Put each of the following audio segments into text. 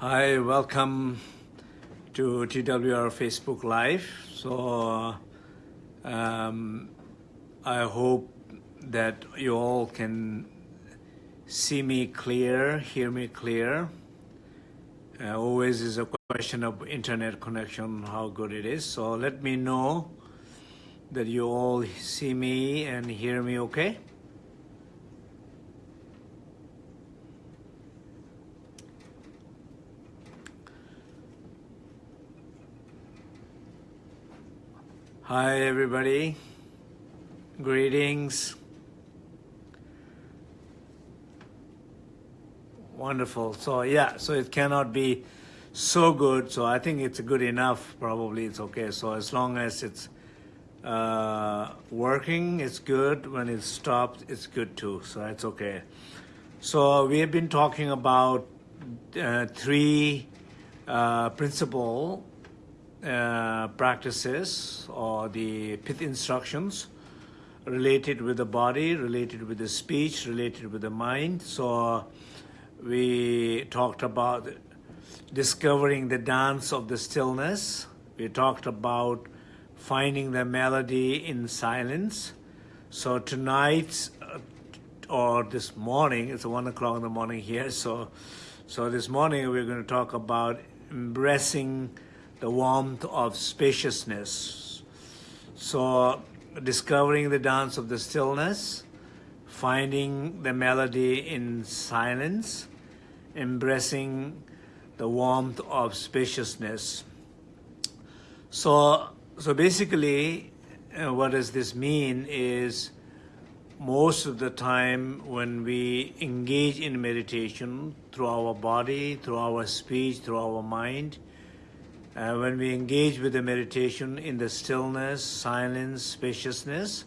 Hi, welcome to TWR Facebook Live. So um, I hope that you all can see me clear, hear me clear. Uh, always is a question of internet connection, how good it is. So let me know that you all see me and hear me okay. Hi everybody, greetings. Wonderful. So yeah, so it cannot be so good. So I think it's good enough. Probably it's okay. So as long as it's uh, working, it's good. When it stops, it's good too. So it's okay. So we have been talking about uh, three uh, principle uh, practices or the pith instructions related with the body, related with the speech, related with the mind. So we talked about discovering the dance of the stillness. We talked about finding the melody in silence. So tonight uh, or this morning, it's one o'clock in the morning here. So, so this morning we're going to talk about embracing the warmth of spaciousness. So discovering the dance of the stillness, finding the melody in silence, embracing the warmth of spaciousness. So, so basically, uh, what does this mean is most of the time when we engage in meditation through our body, through our speech, through our mind, uh, when we engage with the meditation in the stillness, silence, spaciousness,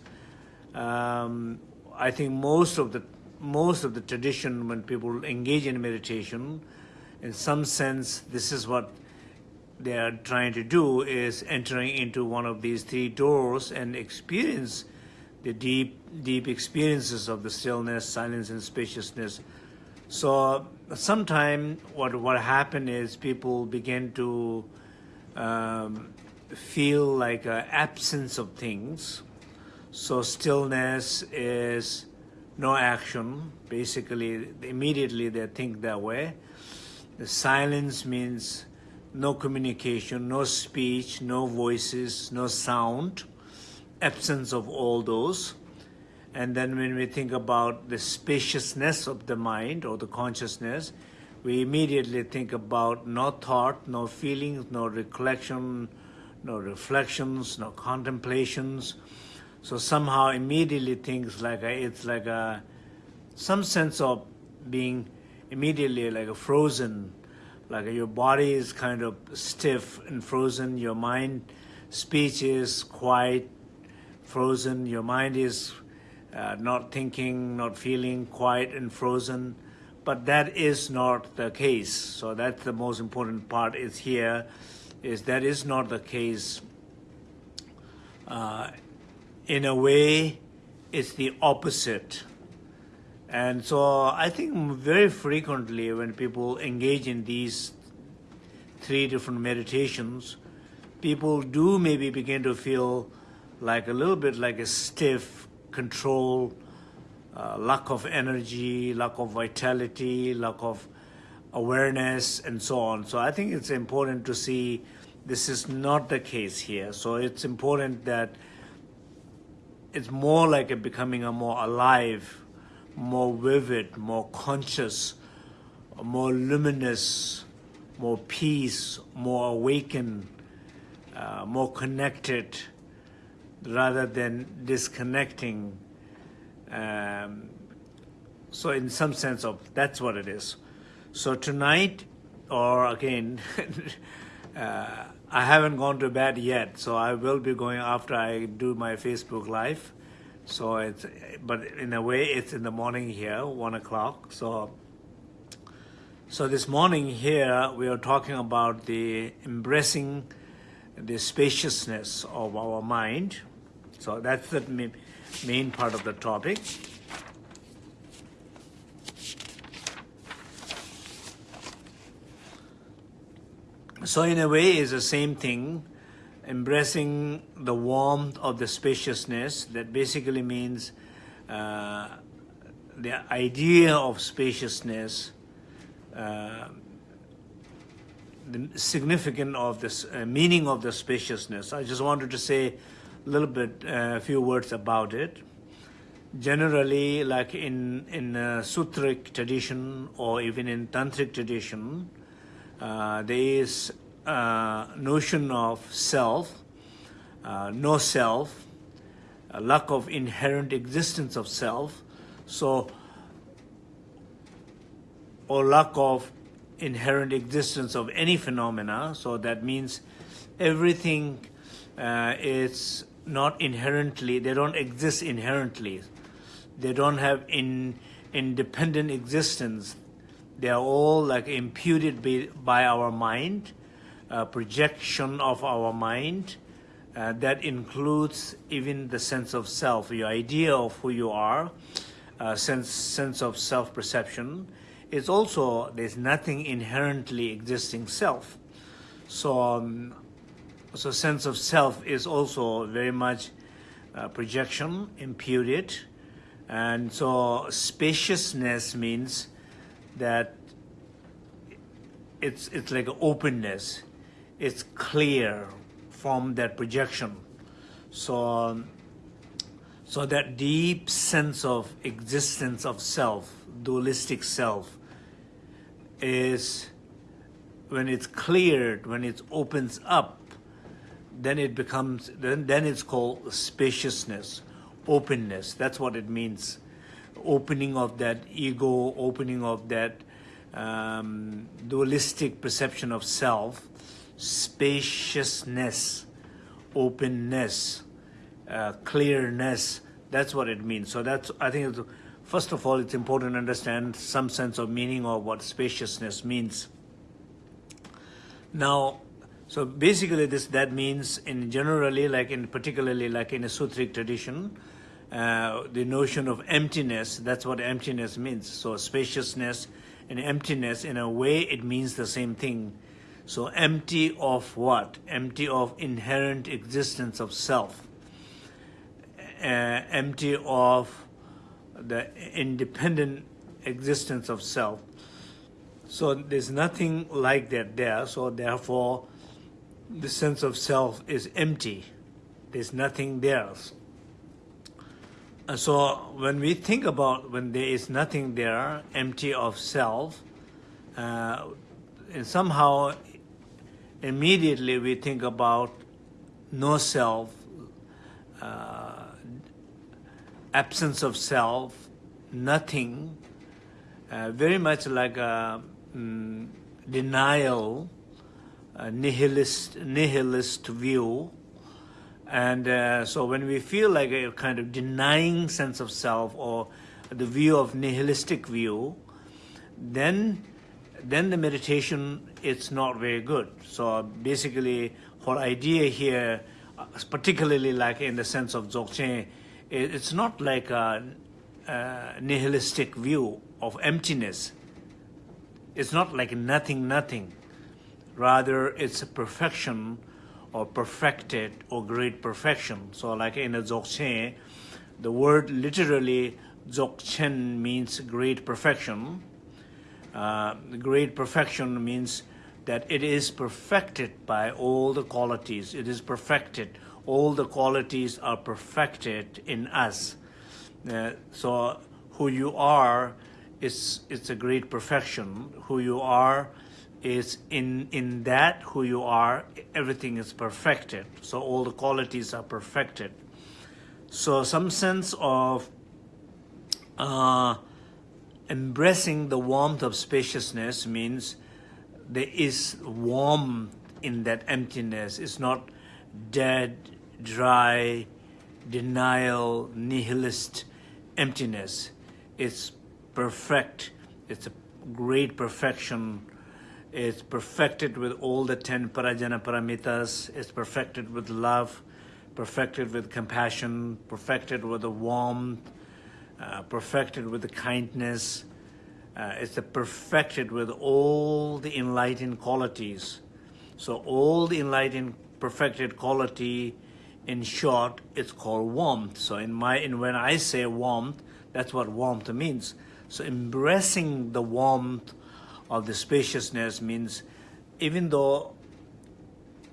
um, I think most of the most of the tradition when people engage in meditation, in some sense, this is what they are trying to do is entering into one of these three doors and experience the deep, deep experiences of the stillness, silence, and spaciousness. So sometime what what happened is people begin to um, feel like an absence of things. So stillness is no action. Basically, immediately they think that way. The silence means no communication, no speech, no voices, no sound, absence of all those. And then when we think about the spaciousness of the mind or the consciousness, we immediately think about no thought, no feelings, no recollection, no reflections, no contemplations. So somehow immediately things like a, it's like a some sense of being immediately like a frozen, like your body is kind of stiff and frozen, your mind, speech is quiet, frozen, your mind is uh, not thinking, not feeling, quiet and frozen but that is not the case. So that's the most important part is here, is that is not the case. Uh, in a way, it's the opposite. And so I think very frequently when people engage in these three different meditations, people do maybe begin to feel like a little bit like a stiff control, uh, lack of energy, lack of vitality, lack of awareness, and so on. So I think it's important to see this is not the case here. So it's important that it's more like a becoming a more alive, more vivid, more conscious, more luminous, more peace, more awakened, uh, more connected, rather than disconnecting um, so in some sense of that's what it is. So tonight, or again, uh, I haven't gone to bed yet, so I will be going after I do my Facebook Live. So it's, but in a way, it's in the morning here, one o'clock. So, so this morning here, we are talking about the embracing the spaciousness of our mind. So that's the main part of the topic. So in a way, it's the same thing, embracing the warmth of the spaciousness. That basically means uh, the idea of spaciousness, uh, the significance of this uh, meaning of the spaciousness. I just wanted to say a little bit, a uh, few words about it. Generally, like in in sutric tradition or even in tantric tradition, uh, there is a notion of self, uh, no self, a lack of inherent existence of self, so or lack of inherent existence of any phenomena. So that means everything uh, is not inherently, they don't exist inherently. They don't have in independent existence they are all like imputed by, by our mind, projection of our mind. Uh, that includes even the sense of self, your idea of who you are, uh, sense sense of self-perception. It's also there's nothing inherently existing self. So, um, so sense of self is also very much uh, projection, imputed, and so spaciousness means that it's it's like openness. It's clear from that projection. So so that deep sense of existence of self, dualistic self, is when it's cleared, when it opens up, then it becomes then then it's called spaciousness, openness. That's what it means opening of that ego, opening of that um, dualistic perception of self, spaciousness, openness, uh, clearness. That's what it means. So that's, I think, first of all, it's important to understand some sense of meaning of what spaciousness means. Now, so basically this, that means in generally, like in particularly like in a sutric tradition, uh, the notion of emptiness, that's what emptiness means. So spaciousness and emptiness, in a way, it means the same thing. So empty of what? Empty of inherent existence of self. Uh, empty of the independent existence of self. So there's nothing like that there. So therefore, the sense of self is empty. There's nothing there. Uh, so when we think about when there is nothing there, empty of self, uh, and somehow immediately we think about no self, uh, absence of self, nothing, uh, very much like a um, denial, nihilist, nihilist view and uh, so when we feel like a kind of denying sense of self or the view of nihilistic view, then then the meditation it's not very good. So basically, whole idea here, particularly like in the sense of Dzogchen, it's not like a, a nihilistic view of emptiness. It's not like nothing, nothing. Rather, it's a perfection or perfected or great perfection. So like in a Dzogchen, the word literally Dzogchen means great perfection. Uh, great perfection means that it is perfected by all the qualities. It is perfected. All the qualities are perfected in us. Uh, so who you are is it's a great perfection. Who you are is in in that who you are everything is perfected. So all the qualities are perfected. So some sense of uh, embracing the warmth of spaciousness means there is warmth in that emptiness. It's not dead dry denial nihilist emptiness. It's perfect. It's a great perfection it's perfected with all the 10 parajana paramitas. It's perfected with love, perfected with compassion, perfected with the warmth, uh, perfected with the kindness. Uh, it's perfected with all the enlightened qualities. So all the enlightened, perfected quality, in short, it's called warmth. So in my, in when I say warmth, that's what warmth means. So embracing the warmth of the spaciousness means even though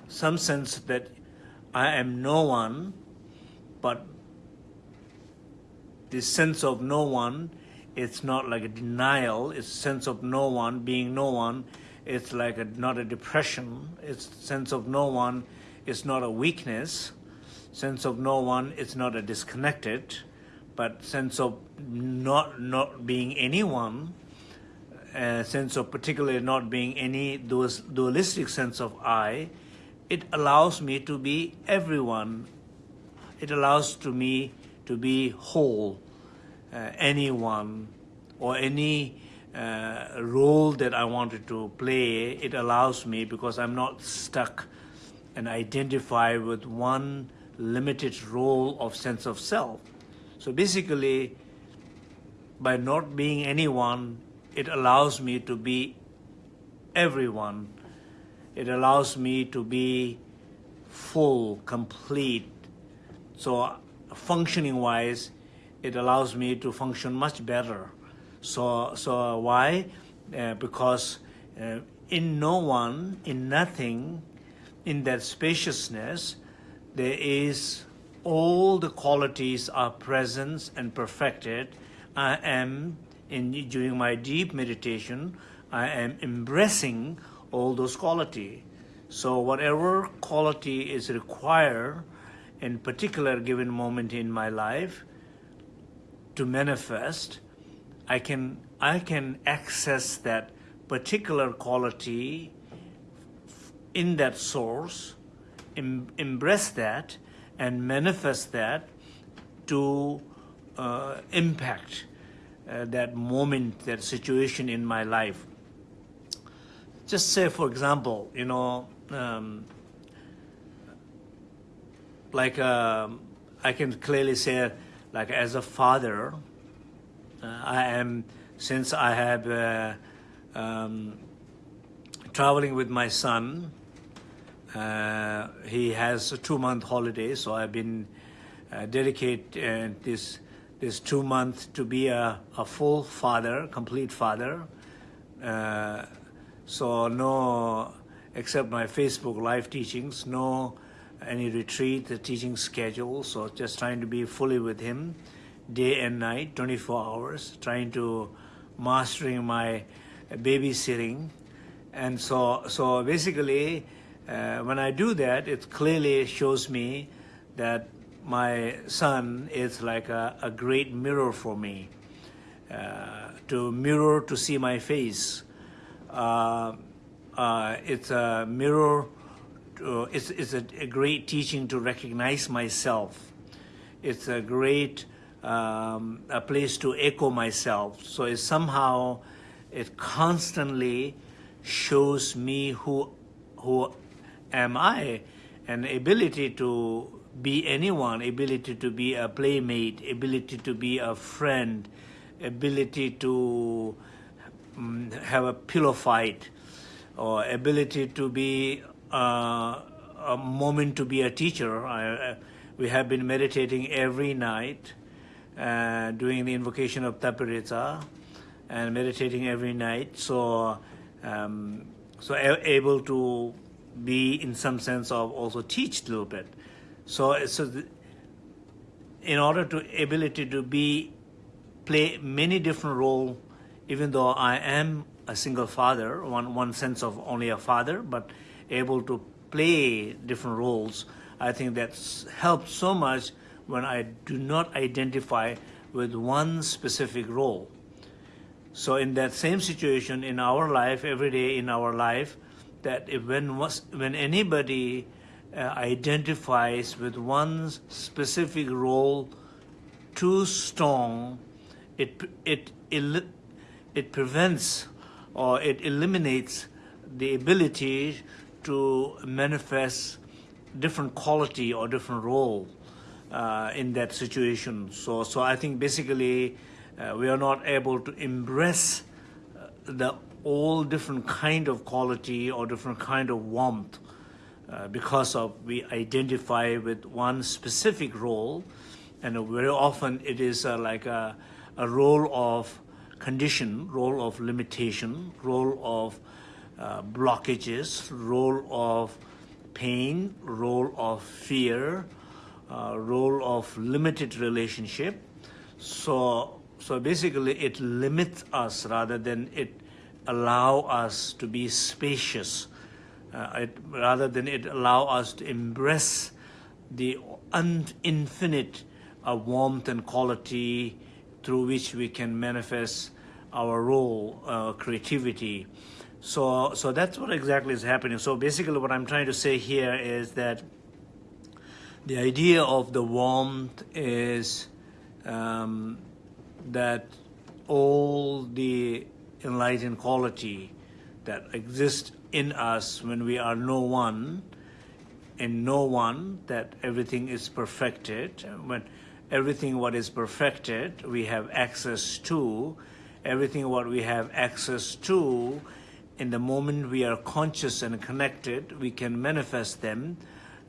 some sense that I am no one, but this sense of no one, it's not like a denial, it's sense of no one, being no one, it's like a, not a depression, it's sense of no one, it's not a weakness, sense of no one, it's not a disconnected, but sense of not, not being anyone, a sense of particularly not being any dualistic sense of I, it allows me to be everyone. It allows to me to be whole, uh, anyone, or any uh, role that I wanted to play, it allows me because I'm not stuck and identify with one limited role of sense of self. So basically, by not being anyone, it allows me to be everyone. It allows me to be full, complete. So functioning wise, it allows me to function much better. So, so why? Uh, because uh, in no one, in nothing, in that spaciousness, there is all the qualities are present and perfected. I am, in, during my deep meditation, I am embracing all those qualities. So whatever quality is required in particular given moment in my life to manifest, I can, I can access that particular quality in that source em embrace that and manifest that to uh, impact uh, that moment, that situation in my life. Just say, for example, you know, um, like uh, I can clearly say, like as a father, uh, I am, since I have uh, um, traveling with my son, uh, he has a two-month holiday, so I've been uh, dedicate this this two months to be a, a full father, complete father. Uh, so no, except my Facebook live teachings, no any retreat, the teaching schedule. So just trying to be fully with him, day and night, 24 hours, trying to mastering my babysitting, and so so basically uh, when I do that, it clearly shows me that my son is like a, a great mirror for me, uh, to mirror to see my face. Uh, uh it's a mirror, to, it's, it's a, a, great teaching to recognize myself. It's a great um, a place to echo myself. So it somehow, it constantly shows me who, who am I? An ability to be anyone, ability to be a playmate, ability to be a friend, ability to um, have a pillow fight, or ability to be uh, a moment to be a teacher. I, we have been meditating every night, uh, doing the invocation of Tapihritsa, and meditating every night. So, um, so able to be in some sense of also teach a little bit. So, so the, in order to ability to be play many different role, even though I am a single father, one one sense of only a father, but able to play different roles, I think that's helped so much when I do not identify with one specific role. So in that same situation in our life, every day in our life, that if when, when anybody identifies with one specific role too strong, it, it, it prevents or it eliminates the ability to manifest different quality or different role uh, in that situation. So, so I think basically uh, we are not able to embrace uh, the all different kind of quality or different kind of warmth uh, because of we identify with one specific role and very often it is uh, like a, a role of condition, role of limitation, role of uh, blockages, role of pain, role of fear, uh, role of limited relationship. So, so basically it limits us rather than it allow us to be spacious, uh, it, rather than it allow us to embrace the infinite uh, warmth and quality through which we can manifest our role, uh, creativity. So, so that's what exactly is happening. So basically what I'm trying to say here is that the idea of the warmth is um, that all the enlightened quality that exists in us when we are no one, in no one, that everything is perfected. When everything what is perfected, we have access to. Everything what we have access to, in the moment we are conscious and connected, we can manifest them,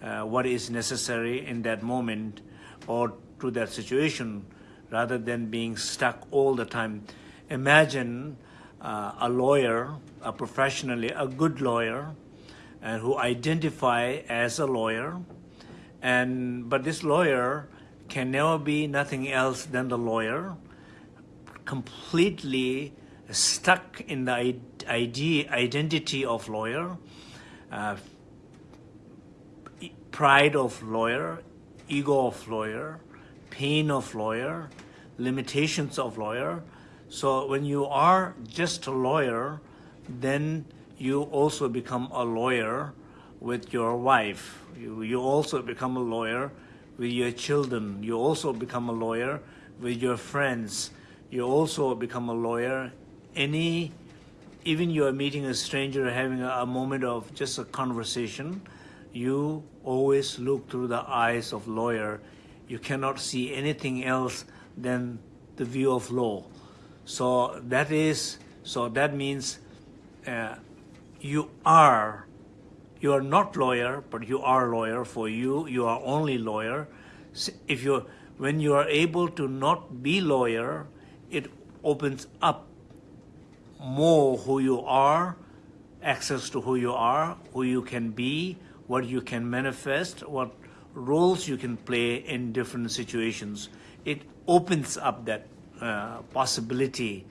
uh, what is necessary in that moment or to that situation, rather than being stuck all the time. Imagine uh, a lawyer, a professionally, a good lawyer, and who identify as a lawyer, and but this lawyer can never be nothing else than the lawyer, completely stuck in the identity of lawyer, uh, pride of lawyer, ego of lawyer, pain of lawyer, limitations of lawyer. So when you are just a lawyer, then you also become a lawyer with your wife. You, you also become a lawyer with your children. You also become a lawyer with your friends. You also become a lawyer. Any, even you are meeting a stranger, having a, a moment of just a conversation, you always look through the eyes of lawyer. You cannot see anything else than the view of law. So that is, so that means uh, you are you are not lawyer, but you are lawyer. For you, you are only lawyer. If you, when you are able to not be lawyer, it opens up more who you are, access to who you are, who you can be, what you can manifest, what roles you can play in different situations. It opens up that uh, possibility,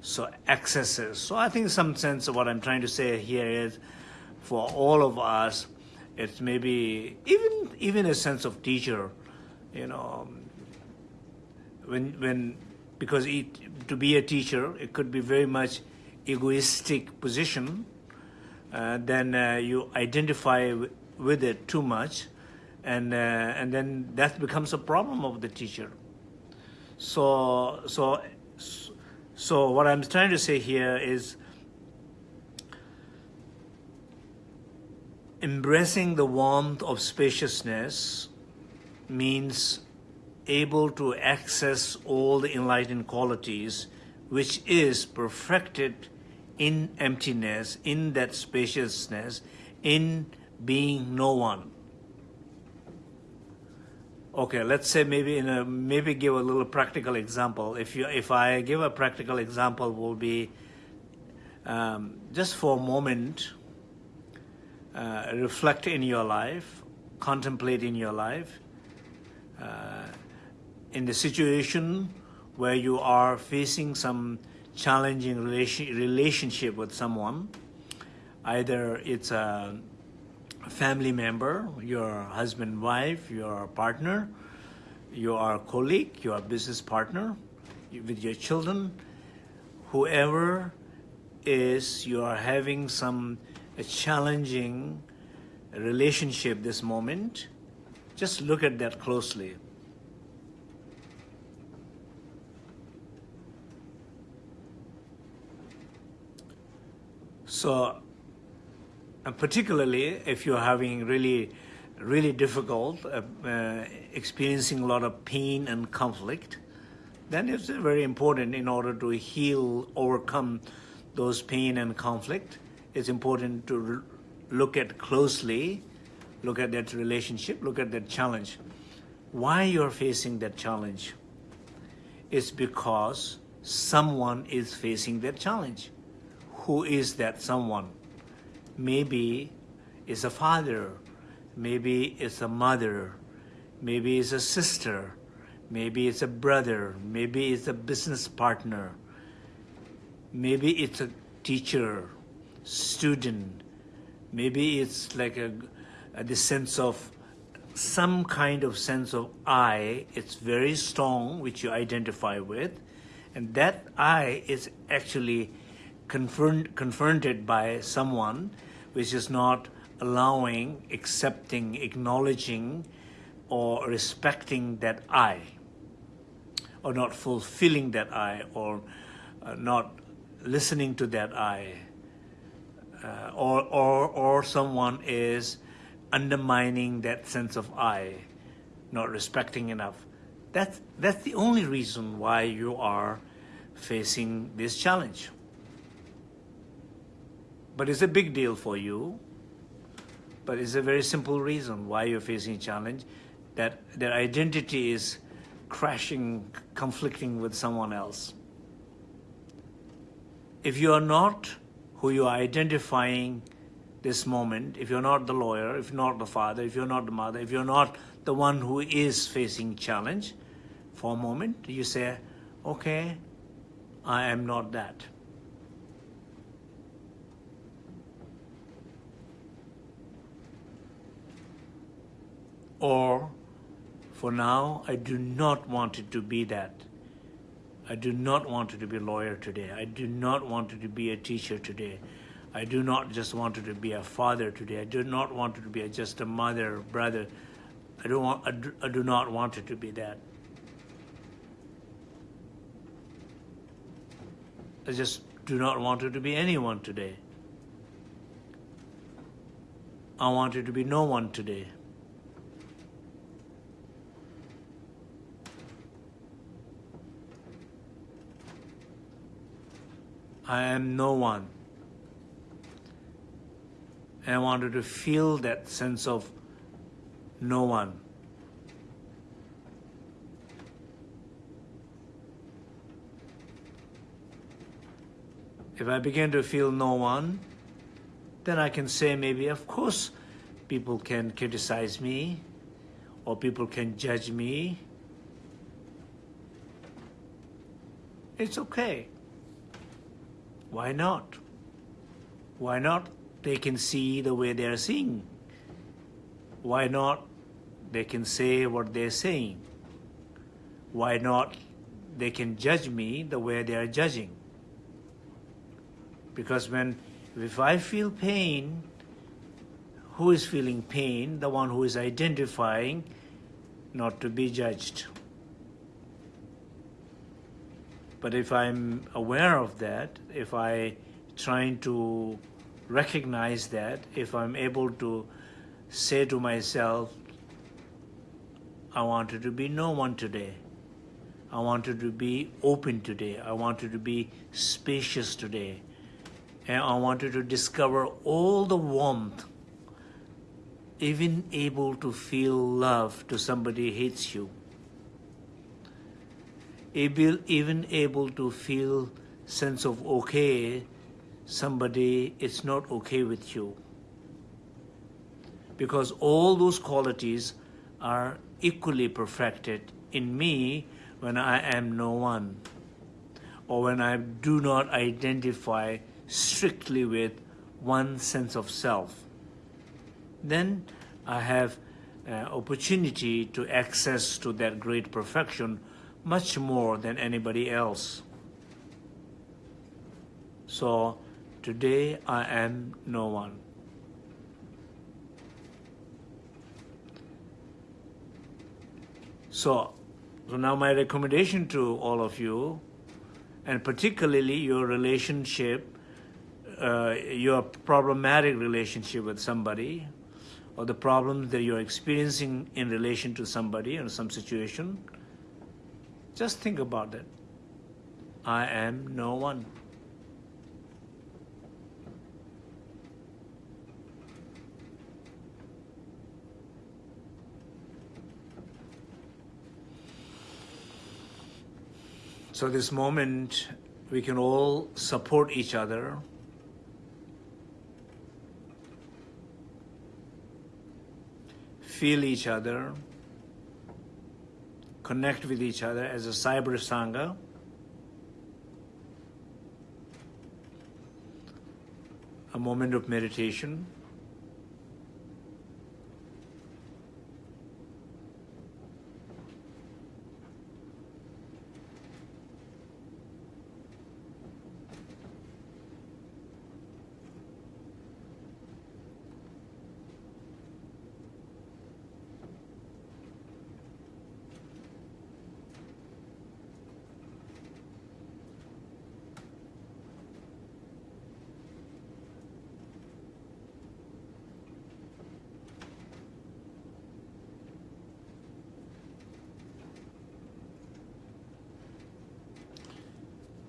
so accesses. So I think some sense of what I'm trying to say here is, for all of us, it's maybe even even a sense of teacher, you know. When when because it, to be a teacher, it could be very much egoistic position. Uh, then uh, you identify with it too much, and uh, and then that becomes a problem of the teacher. So so so what I'm trying to say here is Embracing the warmth of spaciousness means able to access all the enlightened qualities which is perfected in emptiness, in that spaciousness, in being no one. Okay, let's say maybe in a maybe give a little practical example. If you if I give a practical example, will be um, just for a moment uh, reflect in your life, contemplate in your life, uh, in the situation where you are facing some challenging relation, relationship with someone, either it's a family member, your husband, wife, your partner, your colleague, your business partner, with your children, whoever is you are having some challenging relationship this moment, just look at that closely. So, particularly if you're having really, really difficult, uh, uh, experiencing a lot of pain and conflict, then it's very important in order to heal, overcome those pain and conflict, it's important to look at closely, look at that relationship, look at that challenge. Why you're facing that challenge? It's because someone is facing that challenge. Who is that someone? Maybe it's a father, maybe it's a mother, maybe it's a sister, maybe it's a brother, maybe it's a business partner, maybe it's a teacher, student, maybe it's like a, a the sense of some kind of sense of I, it's very strong, which you identify with, and that I is actually confirmed, confronted by someone which is not allowing, accepting, acknowledging, or respecting that I, or not fulfilling that I, or uh, not listening to that I, uh, or, or, or someone is undermining that sense of I, not respecting enough. That's, that's the only reason why you are facing this challenge. But it's a big deal for you. But it's a very simple reason why you're facing a challenge, that their identity is crashing, conflicting with someone else. If you are not who you are identifying this moment, if you're not the lawyer, if not the father, if you're not the mother, if you're not the one who is facing challenge, for a moment, you say, okay, I am not that. Or, for now, I do not want it to be that. I do not want it to be a lawyer today. I do not want it to be a teacher today. I do not just want it to be a father today. I do not want it to be a, just a mother, brother. I don't want. I do, I do not want it to be that. I just do not want it to be anyone today. I want it to be no one today. I am no one. And I wanted to feel that sense of no one. If I begin to feel no one, then I can say maybe, of course, people can criticize me or people can judge me. It's okay. Why not? Why not they can see the way they're seeing. Why not they can say what they're saying? Why not they can judge me the way they are judging? Because when, if I feel pain, who is feeling pain? The one who is identifying not to be judged. But if I'm aware of that, if I trying to recognize that if I'm able to say to myself, I wanted to be no one today. I wanted to be open today. I wanted to be spacious today. And I wanted to discover all the warmth, even able to feel love to somebody hates you. Able, even able to feel sense of okay somebody is not okay with you. Because all those qualities are equally perfected in me when I am no one or when I do not identify strictly with one sense of self. Then I have uh, opportunity to access to that great perfection much more than anybody else. So Today I am no one. So, so now my recommendation to all of you, and particularly your relationship, uh, your problematic relationship with somebody, or the problems that you're experiencing in relation to somebody or some situation, just think about it. I am no one. So this moment, we can all support each other. Feel each other connect with each other as a cyber sangha. A moment of meditation.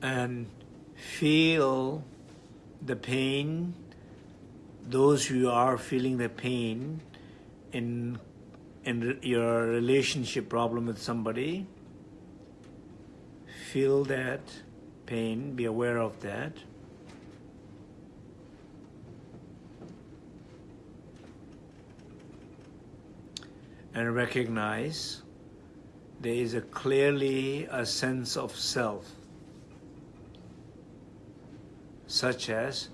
And feel the pain, those who are feeling the pain in, in your relationship problem with somebody, feel that pain, be aware of that. And recognize there is a clearly a sense of self such as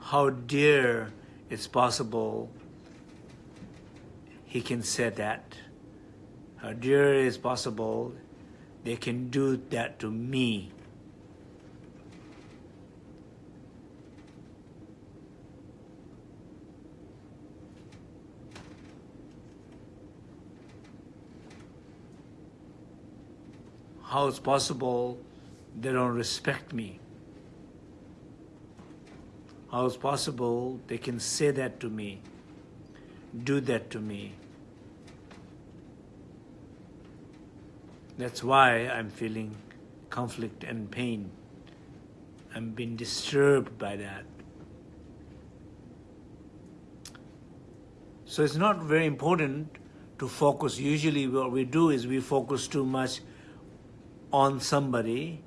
how dear it's possible he can say that. How dear it's possible they can do that to me. How it's possible they don't respect me. How is possible they can say that to me, do that to me? That's why I'm feeling conflict and pain. I'm being disturbed by that. So it's not very important to focus. Usually what we do is we focus too much on somebody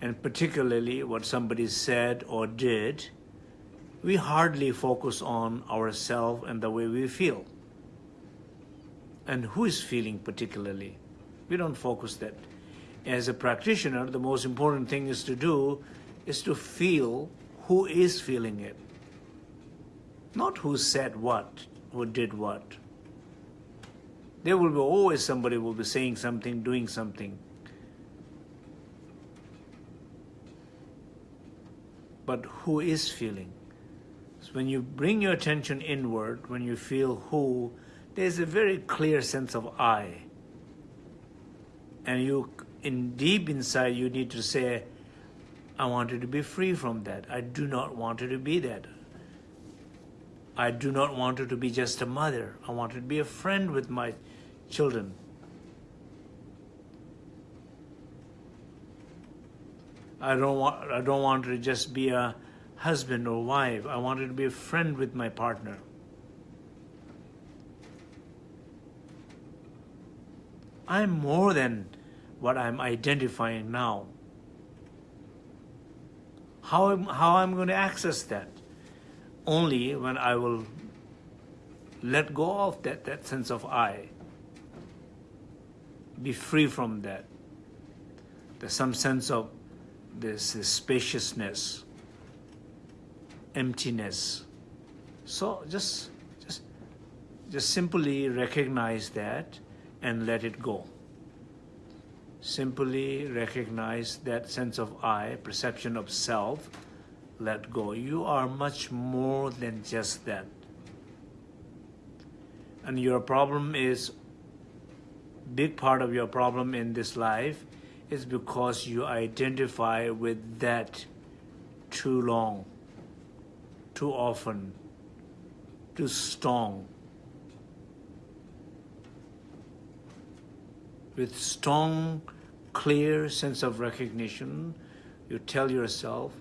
and particularly what somebody said or did we hardly focus on ourselves and the way we feel. And who is feeling particularly? We don't focus that. As a practitioner, the most important thing is to do is to feel who is feeling it. Not who said what, who did what. There will be always somebody will be saying something, doing something. But who is feeling? When you bring your attention inward, when you feel who, there's a very clear sense of I. And you, in deep inside, you need to say, I wanted to be free from that. I do not want to be that. I do not want her to be just a mother. I want her to be a friend with my children. I don't want I don't want to just be a husband or wife. I wanted to be a friend with my partner. I'm more than what I'm identifying now. How, how I'm going to access that? Only when I will let go of that, that sense of I. Be free from that. There's some sense of this, this spaciousness emptiness. So just, just, just simply recognize that and let it go. Simply recognize that sense of I, perception of self, let go. You are much more than just that. And your problem is, big part of your problem in this life is because you identify with that too long too often, too strong. With strong, clear sense of recognition, you tell yourself,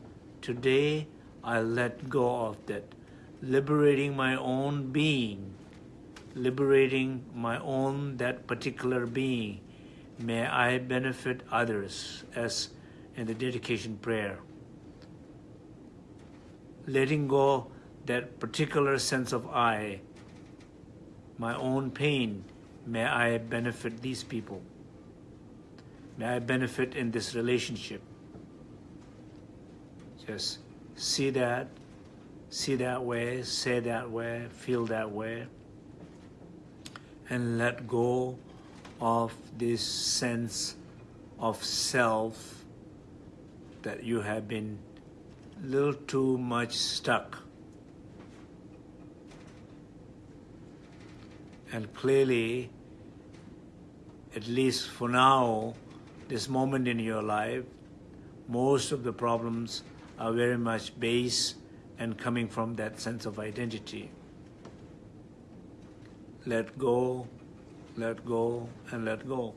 today I let go of that, liberating my own being, liberating my own, that particular being, may I benefit others as in the dedication prayer. Letting go that particular sense of I, my own pain, may I benefit these people. May I benefit in this relationship. Just see that, see that way, say that way, feel that way, and let go of this sense of self that you have been little too much stuck. And clearly, at least for now, this moment in your life, most of the problems are very much based and coming from that sense of identity. Let go, let go, and let go.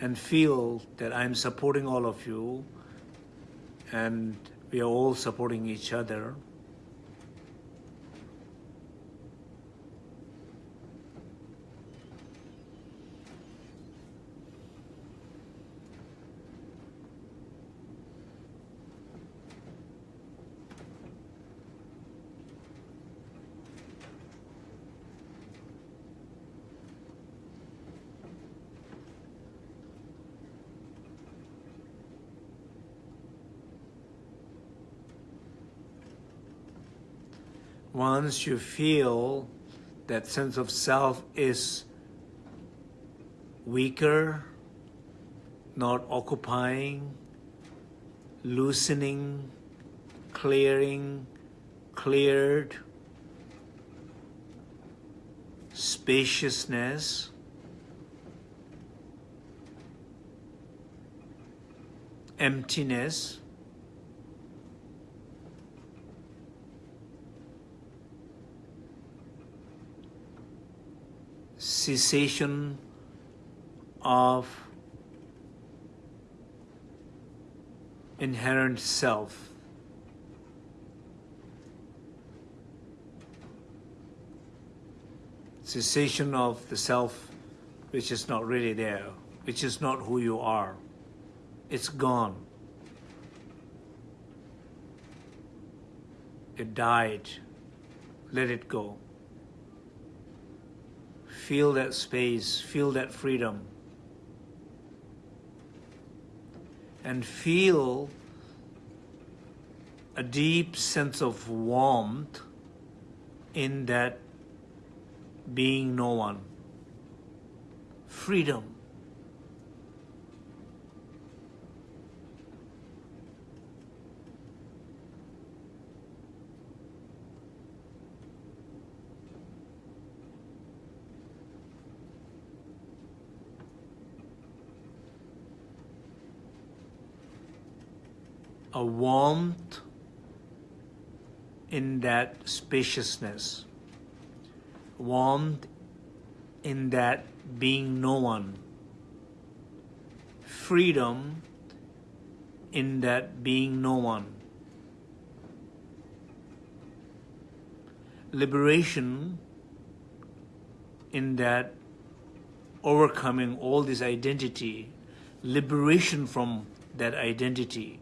And feel that I'm supporting all of you and we are all supporting each other. Once you feel that sense of self is weaker, not occupying, loosening, clearing, cleared, spaciousness, emptiness, cessation of inherent self. Cessation of the self which is not really there, which is not who you are. It's gone. It died. Let it go. Feel that space, feel that freedom. And feel a deep sense of warmth in that being no one. Freedom. A warmth in that spaciousness, warmth in that being no one, freedom in that being no one, liberation in that overcoming all this identity, liberation from that identity.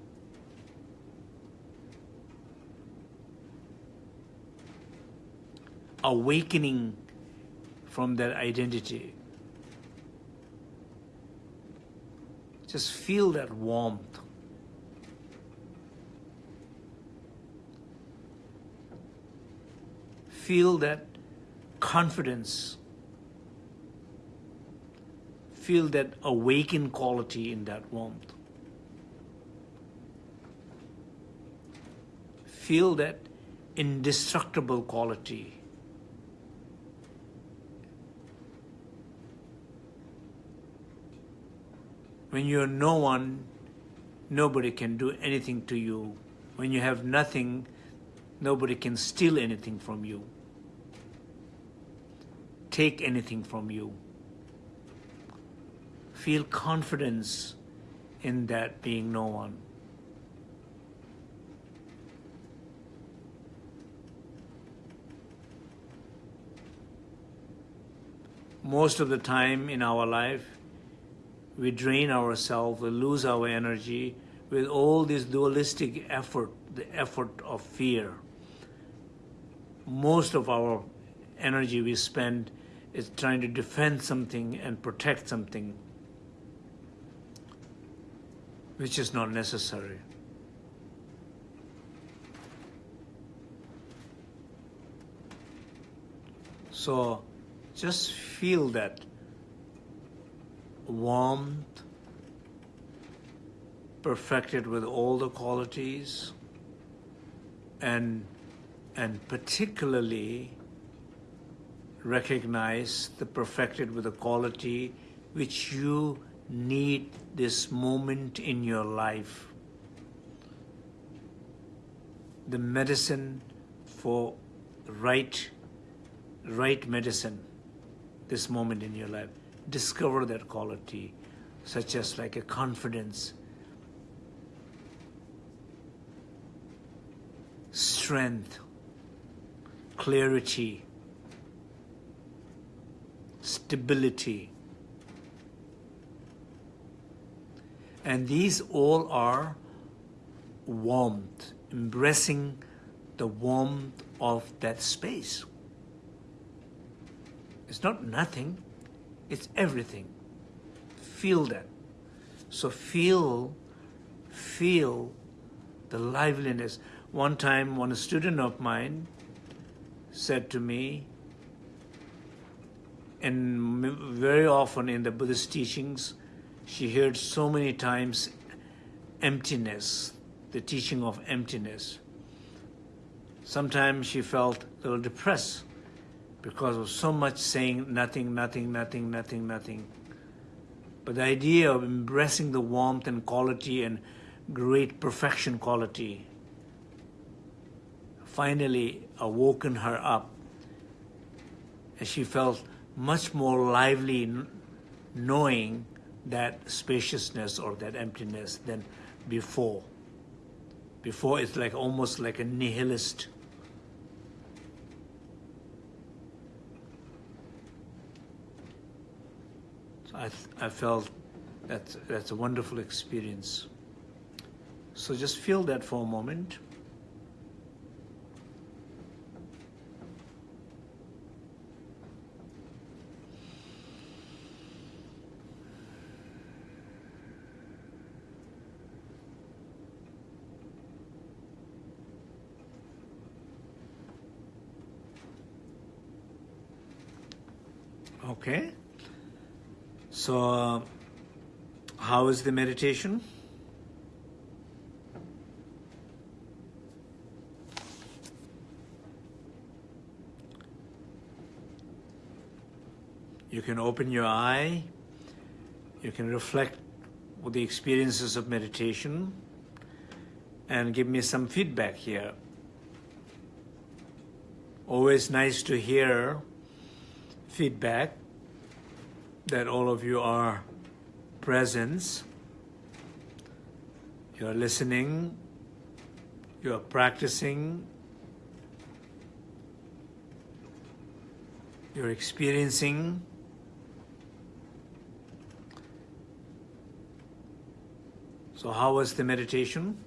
Awakening from that identity. Just feel that warmth. Feel that confidence. Feel that awakened quality in that warmth. Feel that indestructible quality When you're no one, nobody can do anything to you. When you have nothing, nobody can steal anything from you, take anything from you. Feel confidence in that being no one. most of the time in our life, we drain ourselves, we lose our energy with all this dualistic effort, the effort of fear. Most of our energy we spend is trying to defend something and protect something, which is not necessary. So just feel that warmth, perfected with all the qualities, and, and particularly recognize the perfected with the quality which you need this moment in your life. The medicine for right, right medicine this moment in your life. Discover that quality, such as like a confidence, strength, clarity, stability. And these all are warmth, embracing the warmth of that space. It's not nothing, it's everything. Feel that. So feel, feel the liveliness. One time, one student of mine said to me, and very often in the Buddhist teachings, she heard so many times emptiness, the teaching of emptiness. Sometimes she felt a little depressed because of so much saying nothing, nothing, nothing, nothing, nothing. But the idea of embracing the warmth and quality and great perfection quality finally awoken her up. And she felt much more lively knowing that spaciousness or that emptiness than before. Before it's like almost like a nihilist I, I felt that that's a wonderful experience. So just feel that for a moment. Okay. So, how is the meditation? You can open your eye, you can reflect with the experiences of meditation and give me some feedback here. Always nice to hear feedback that all of you are present, you're listening, you're practicing, you're experiencing. So how was the meditation?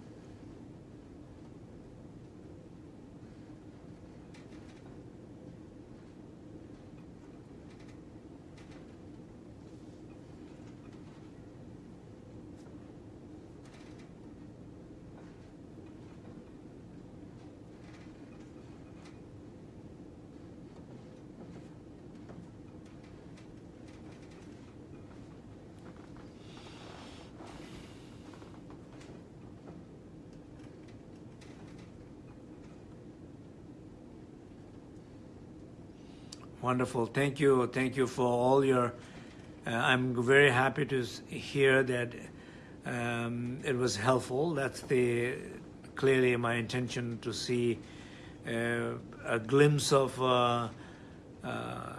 Wonderful. Thank you. Thank you for all your. Uh, I'm very happy to hear that um, it was helpful. That's the clearly my intention to see uh, a glimpse of uh, uh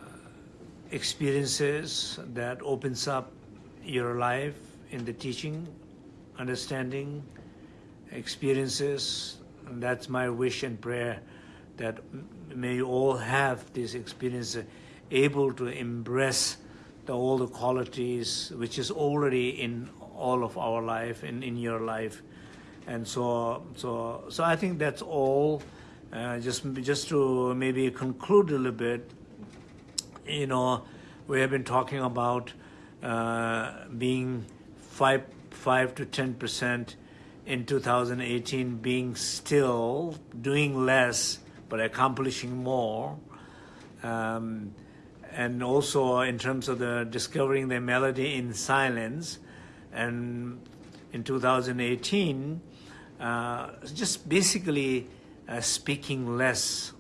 experiences that opens up your life in the teaching, understanding, experiences. And that's my wish and prayer that may all have this experience able to embrace the, all the qualities which is already in all of our life and in your life. And so, so, so I think that's all. Uh, just, just to maybe conclude a little bit, you know, we have been talking about uh, being five, five to ten percent in 2018, being still, doing less, but accomplishing more. Um, and also in terms of the discovering the melody in silence. And in 2018, uh, just basically uh, speaking less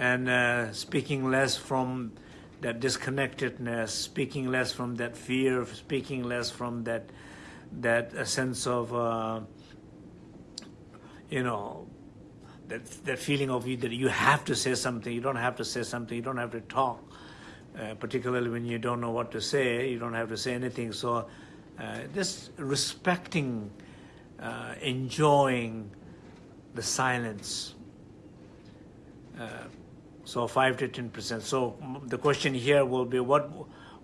and uh, speaking less from that disconnectedness, speaking less from that fear, speaking less from that that sense of uh, you know that that feeling of you that you have to say something. You don't have to say something. You don't have to talk. Uh, particularly when you don't know what to say, you don't have to say anything. So, uh, just respecting, uh, enjoying the silence. Uh, so five to ten percent. So the question here will be, what,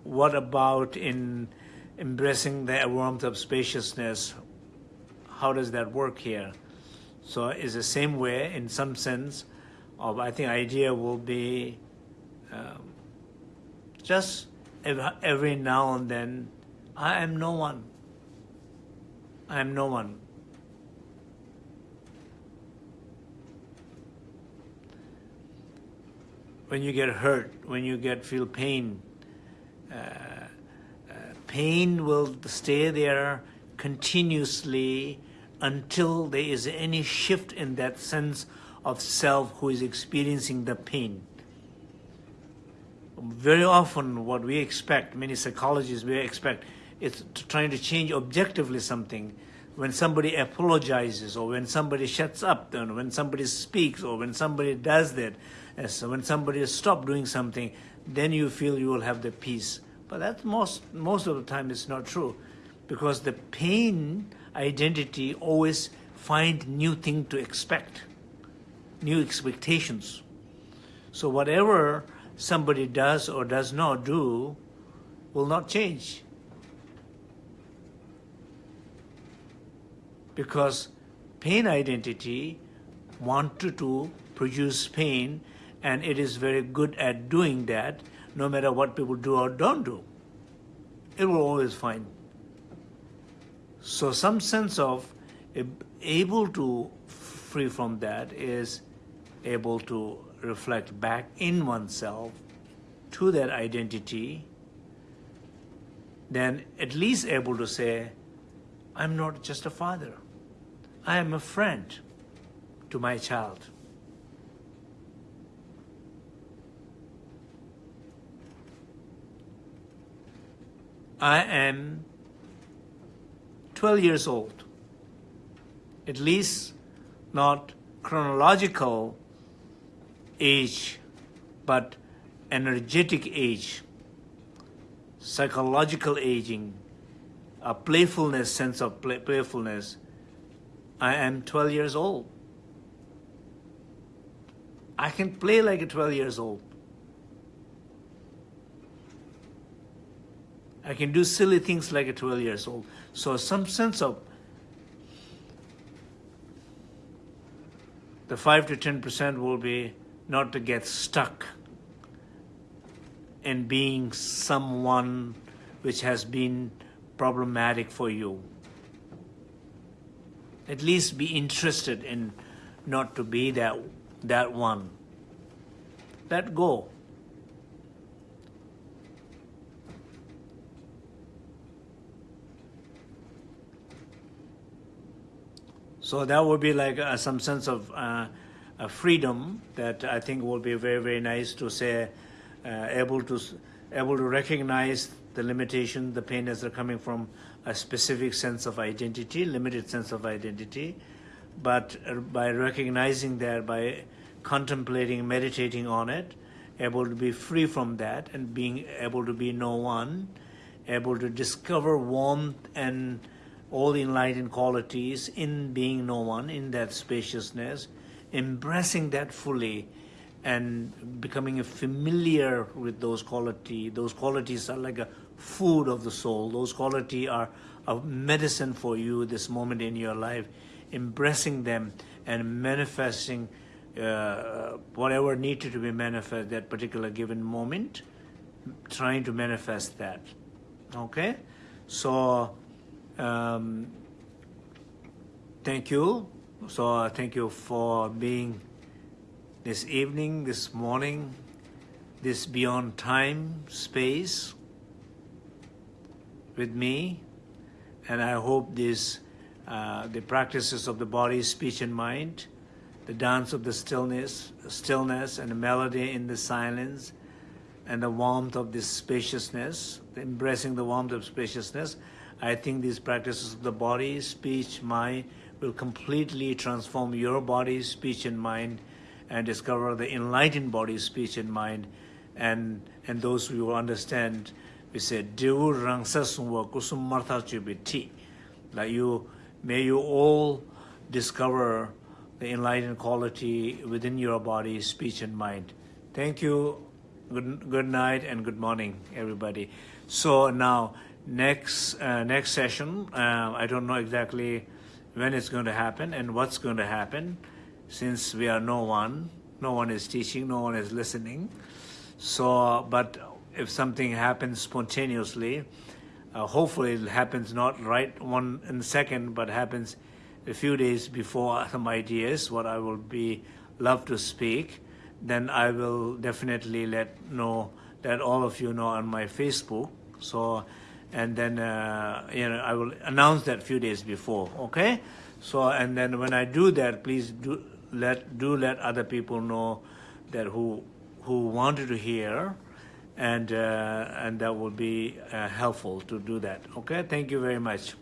what about in embracing the warmth of spaciousness? How does that work here? So it's the same way, in some sense, of I think idea will be um, just every now and then, I am no one. I am no one. when you get hurt, when you get feel pain, uh, uh, pain will stay there continuously until there is any shift in that sense of self who is experiencing the pain. Very often what we expect, many psychologists we expect, is trying to change objectively something. When somebody apologizes or when somebody shuts up, then when somebody speaks or when somebody does that, so when somebody stops doing something, then you feel you will have the peace. But that most, most of the time is not true because the pain identity always find new thing to expect, new expectations. So whatever somebody does or does not do will not change. Because pain identity wanted to produce pain and it is very good at doing that no matter what people do or don't do. It will always find. So some sense of able to free from that is able to reflect back in oneself to that identity, then at least able to say, I'm not just a father. I am a friend to my child. I am 12 years old, at least not chronological age, but energetic age, psychological aging, a playfulness, sense of play, playfulness. I am 12 years old. I can play like a 12 years old. I can do silly things like a 12 years old. So some sense of the 5 to 10% will be not to get stuck in being someone which has been problematic for you. At least be interested in not to be that, that one. Let go. So that would be like uh, some sense of uh, freedom that I think will be very, very nice to say, uh, able to able to recognize the limitation, the pain as they're coming from a specific sense of identity, limited sense of identity, but uh, by recognizing that, by contemplating, meditating on it, able to be free from that and being able to be no one, able to discover warmth and all the enlightened qualities in being no one, in that spaciousness, embracing that fully, and becoming familiar with those quality. Those qualities are like a food of the soul. Those quality are a medicine for you this moment in your life. Embracing them and manifesting uh, whatever needed to be manifest at that particular given moment, trying to manifest that. Okay, so um, thank you. So uh, thank you for being this evening, this morning, this beyond time, space with me. And I hope this, uh, the practices of the body, speech, and mind, the dance of the stillness, stillness and the melody in the silence, and the warmth of this spaciousness, embracing the warmth of spaciousness, I think these practices of the body, speech, mind will completely transform your body, speech, and mind and discover the enlightened body, speech, and mind. And, and those who will understand, we say, Kusum Martha Chubiti. Like you, may you all discover the enlightened quality within your body, speech, and mind. Thank you. Good, good night and good morning, everybody. So now, next uh, next session, uh, I don't know exactly when it's going to happen and what's going to happen since we are no one, no one is teaching, no one is listening. So, but if something happens spontaneously, uh, hopefully it happens not right one in second, but happens a few days before some ideas, what I will be love to speak, then I will definitely let know that all of you know on my Facebook. So, and then uh, you know I will announce that a few days before. Okay. So and then when I do that, please do let do let other people know that who who wanted to hear, and uh, and that will be uh, helpful to do that. Okay, thank you very much.